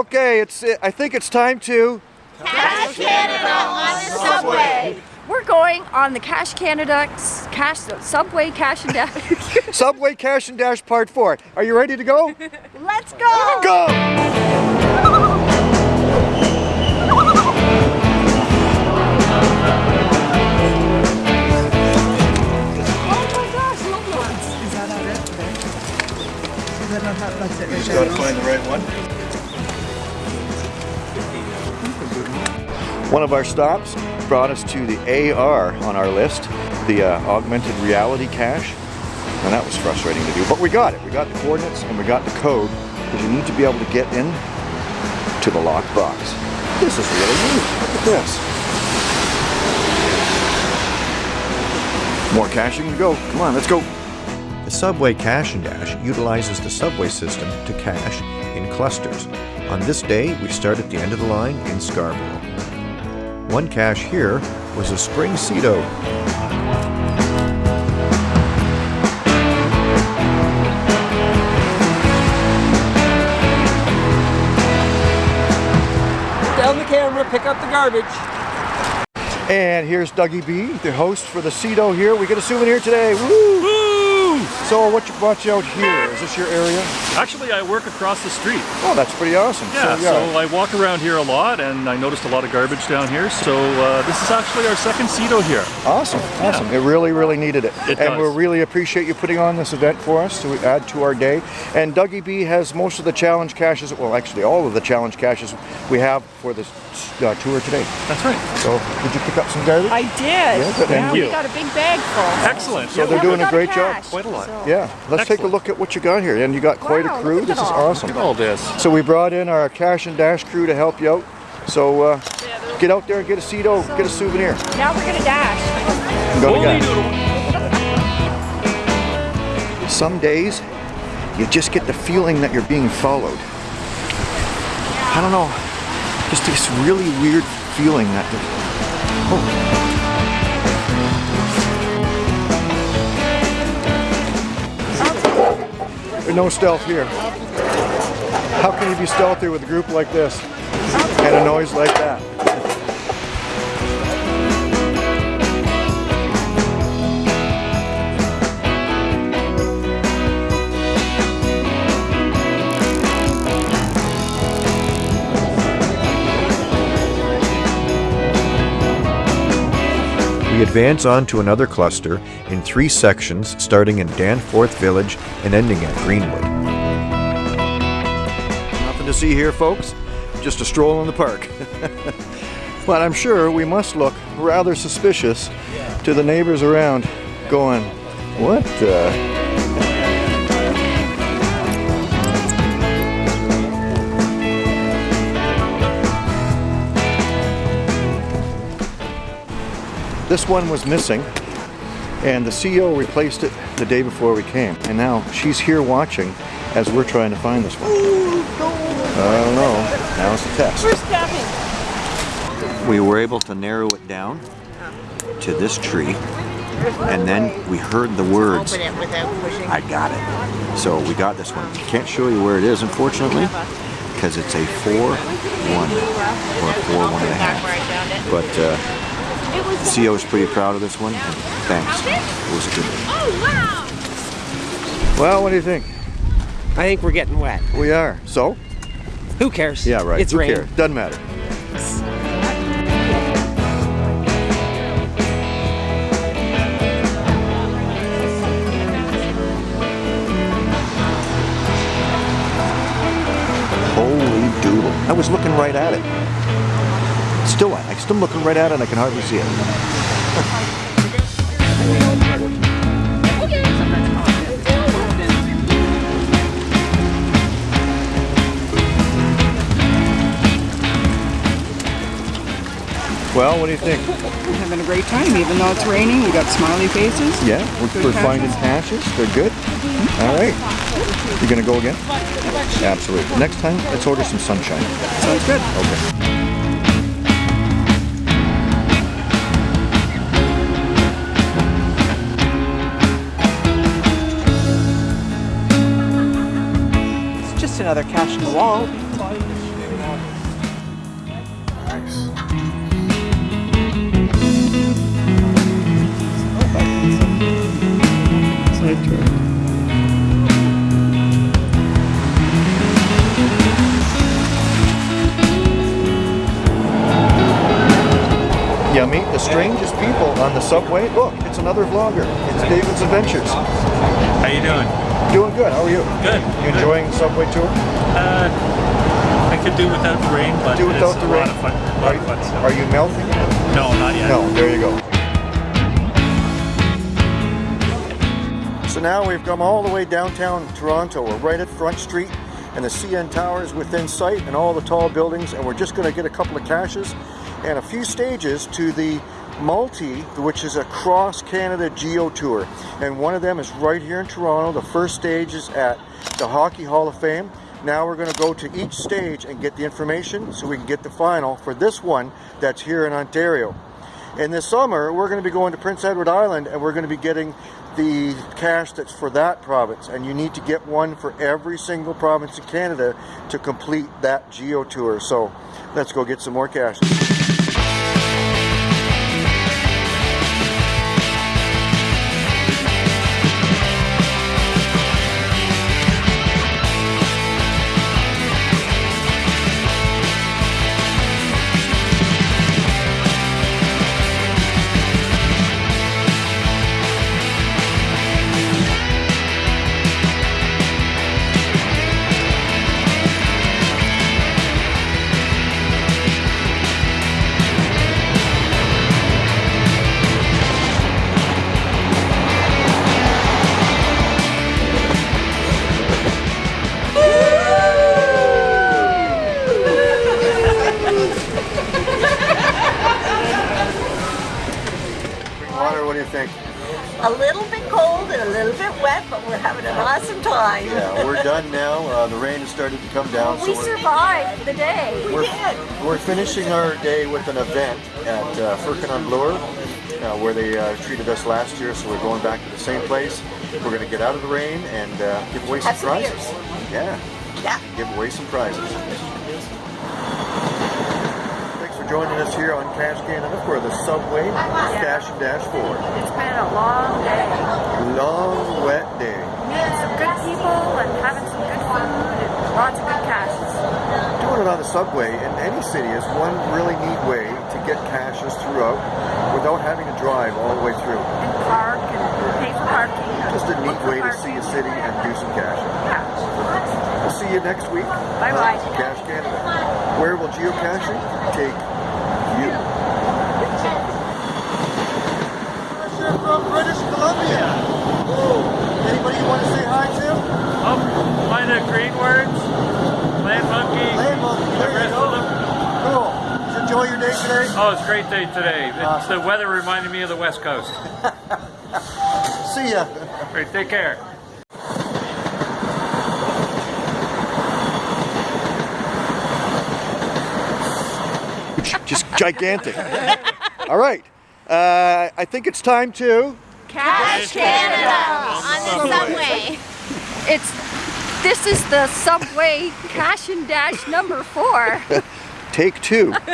Okay, it's. I think it's time to. Cache Canada on the subway. We're going on the Cache Canada Cash Subway Cache and Dash. Subway Cache and Dash Part 4. Are you ready to go? Let's go! Go! One of our stops brought us to the AR on our list, the uh, augmented reality cache. And that was frustrating to do, but we got it. We got the coordinates and we got the code because you need to be able to get in to the locked box. This is really neat. Look at this. More caching to go. Come on, let's go. The Subway Cache and Dash utilizes the subway system to cache in clusters. On this day, we start at the end of the line in Scarborough. One cache here was a Spring CITO. Down the camera, pick up the garbage. And here's Dougie B, the host for the CITO here. We get a souvenir today. Woo! Woo! So what you brought you out here? Is this your area? Actually, I work across the street. Oh, that's pretty awesome. Yeah, so, so I walk around here a lot and I noticed a lot of garbage down here. So uh, this is actually our second CITO here. Awesome, awesome. It really, really needed it. It and does. we really appreciate you putting on this event for us to add to our day. And Dougie B has most of the challenge caches, well actually all of the challenge caches we have for this uh, tour today. That's right. So did you pick up some garbage? I did. Yeah, good. Thank we you. got a big bag full. Excellent. So Yeah, they're doing a got great job. cache, Quite a lot. so- Yeah, let's take a look at what you got here. And you got quite Wow, a crew. This is awesome. Look at all this. So we brought in our cache and dash crew to help you out. So uh, get out there and get a CITO, get a souvenir. Now we're gonna dash. Go to Holy guy. doodle. Some days you just get the feeling that you're being followed. I don't know, just this really weird feeling that. Oh. No stealth here. How can you be stealthy with a group like this and a noise like that? We advance on to another cluster in three sections starting in Danforth Village and ending at Greenwood. Nothing to see here, folks. Just a stroll in the park. but I'm sure we must look rather suspicious to the neighbors around, going, "What?" the This one was missing, and the CEO replaced it the day before we came. And now she's here watching as we're trying to find this one. I don't know. Now it's a test. We were able to narrow it down to this tree, and then we heard the words, Open it without pushing. I got it. So we got this one. Can't show you where it is, unfortunately, because it's a 4-1 or a 4 one and a half. Where I found it. But uh, the CEO is pretty proud of this one, thanks. It was a good one. Oh, well, what do you think? I think we're getting wet. We are. So? Who cares? Yeah, right. It's Who rain. cares? Doesn't matter. Holy doodle. I was looking right at it. I'm looking right at it and I can hardly see it. Well, what do you think? We're having a great time, even though it's raining. We got smiley faces. Yeah, we're, we're finding caches. They're good. All right. you're gonna go again? Absolutely. Next time, let's order some sunshine. Sounds good. Okay. Another cache in the wall. Yummy, the strangest people on the subway. Look, it's another vlogger. It's David's Adventures. How you doing? Doing good. How are you? Good. You enjoying the subway tour? Uh, I could do without the rain, but Do without it's the a rain. lot of fun. A lot of fun stuff. Are you melting? No, not yet. No, there you go. So now we've come all the way downtown Toronto. We're right at Front Street and the CN Tower is within sight and all the tall buildings and we're just going to get a couple of caches and a few stages to the Multi, which is a cross Canada Geo Tour. And one of them is right here in Toronto. The first stage is at the Hockey Hall of Fame. Now we're going to go to each stage and get the information so we can get the final for this one that's here in Ontario. In the summer, we're going to be going to Prince Edward Island and we're going to be getting the cache that's for that province. And you need to get one for every single province in Canada to complete that geo tour. So let's go get some more cache. Awesome time. Yeah, we're done now. Uh, the rain has started to come down. We so survived the day. we're, we're finishing our day with an event at uh, Firkin on Bloor, uh, where they uh, treated us last year. So we're going back to the same place. We're going to get out of the rain and uh, give away some Have prizes. beers. Yeah, Yeah. give away some prizes. Thanks for joining us here on Cache Canada for the Subway Cache and Dash 4. It's been a long day. Long, wet day. Meeting some good people and having some good food and lots of good caches. Doing it on the subway in any city is one really neat way to get caches throughout without having to drive all the way through. And park and pay for parking. Just a neat way to see a city and do some cache. Yeah. We'll see you next week. Bye bye. Cache Canada. Where will geocaching take you? From British Columbia. Anybody you want to say hi to? Oh, find the green words. Land monkey. Land monkey, The you rest go. of them. Cool. Did you enjoy your day today? Oh, it's a great day today. It's, the weather reminded me of the West Coast. See ya. All right, take care. Just gigantic. All right. Uh, I think it's time to. Cache Canada on the subway. It's this is the subway cache and dash number four. Take two.